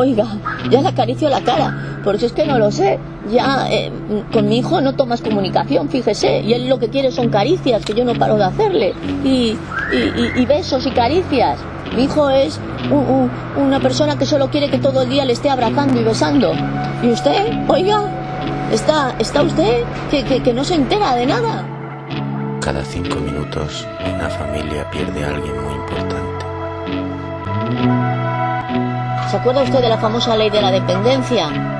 Oiga, ya le acaricio la cara, porque es que no lo sé. Ya eh, con mi hijo no tomas comunicación, fíjese, y él lo que quiere son caricias, que yo no paro de hacerle, y, y- y- y besos y caricias. Mi hijo es un- un- una persona que solo quiere que todo el día le esté abrazando y besando. ¿Y usted? Oiga, ¿está, está usted que, que, que no se entera de nada? Cada cinco minutos una familia pierde a alguien muy importante. ¿Se acuerda usted de la famosa ley de la dependencia?